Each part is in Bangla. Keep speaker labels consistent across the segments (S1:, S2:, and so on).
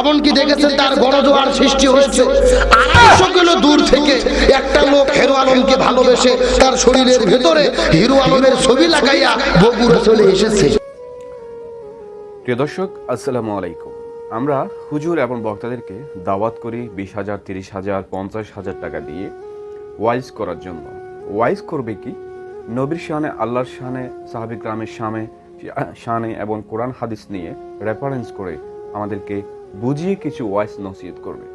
S1: এমনকি দেখেছেন তার গণজোয়ার সৃষ্টি হয়েছে। আড়াইশো কিলো দূর থেকে একটা লোক হিরো আলমকে ভালোবেসে তার শরীরের ভেতরে হিরো আলমের ছবি লাগাইয়া বগুড়া চলে এসেছে।
S2: প্রিয় দর্শক, আসসালামু আলাইকুম। আমরা হুজুর এবং বক্তাদেরকে দাওয়াত করি বিশ হাজার, তিরিশ হাজার, পঞ্চাশ হাজার টাকা দিয়ে ওয়াইজ করার জন্য। ওয়াইজ করবে কি? নবীর শানে, আল্লাহর শানে সাহাবিক রামের শামে, শানে এবং কোরআন হাদিস নিয়ে রেফারেন্স করে আমাদেরকে বুঝিয়ে কিছু ওয়াইজ নসিহত করবে।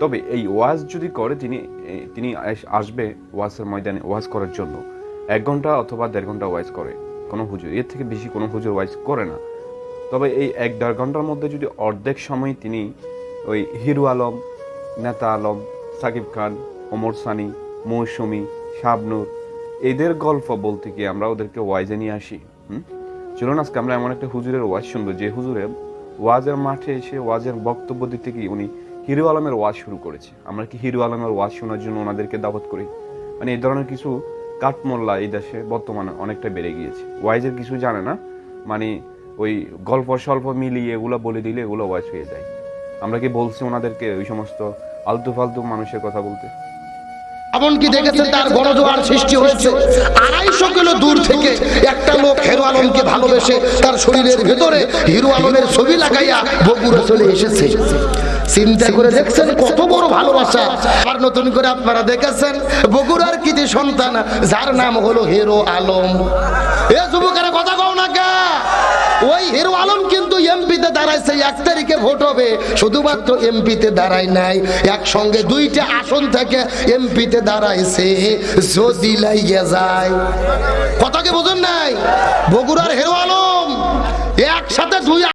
S2: তবে এই ওয়াজ যদি করে, তিনি তিনি আসবে ওয়াজের ময়দানে ওয়াজ করার জন্য। এক ঘণ্টা অথবা দেড় ঘণ্টা ওয়াইজ করে। কোনো হুজুর, এর থেকে বেশি কোনো হুজুর ওয়াইজ করে না। তবে এই এক দেড় ঘণ্টার মধ্যে যদি অর্ধেক সময় তিনি ওই হিরু আলম, নেতা আলম, সাকিব খান, ওমর সানি, মৌসুমি, শাবনুর, এদের গল্প বলতে গিয়ে আমরা ওদেরকে ওয়াইজে নিয়ে আসি। হুম? চলুন আজকে আমরা এমন একটা হুজুরের ওয়াজ শুনব। যে হুজুরে ওয়াজের মাঠে এসে ওয়াজের বক্তব্য দিতে গিয়ে উনি হিরু আলমের ওয়াজ শুরু করেছে। আমরা কি হিরু আলমের ওয়াজ শোনার জন্য ওনাদেরকে দাওয়াত করি? মানে এই ধরনের কিছু কাঠমোল্লা এই দেশে বর্তমানে অনেকটা বেড়ে গিয়েছে। ওয়াইজের কিছু জানে না? মানে ওই গল্প স্বল্প মিলিয়ে এগুলো বলে দিলে এগুলো ওয়াজ হয়ে যায়। আমরা কি বলছি ওনাদেরকে ওই সমস্ত আলতু ফালতু মানুষের কথা বলতে?
S1: এমনকি দেখেছেন তার সৃষ্টি দূর থেকে একটা লোক হিরো আলমকে ভালোবেসে তার শরীরের ভেতরে হিরো আলমের ছবি লাগাইয়া বগুড়া চলে এসেছে। চিন্তা করে দেখছেন কত বড় ভালোবাসা। আর নতুন করে আপনারা দেখেছেন বগুড়ার কৃতি সন্তান, যার নাম হলো হিরো আলম। এ যুবকেরা কথা কও না কে? ওই হিরো আলম কিন্তু এক তারিখে ভোট হবে। শুধুমাত্র এমপিতে দাঁড়ায় নাই। একসঙ্গে দুইটা আসন থেকে এমপিতে দাঁড়াইছে। যদি লাইয়া যায়। কথা কি বুঝুন নাই? বগুড়ার হেরো আলম, একসাথে দুই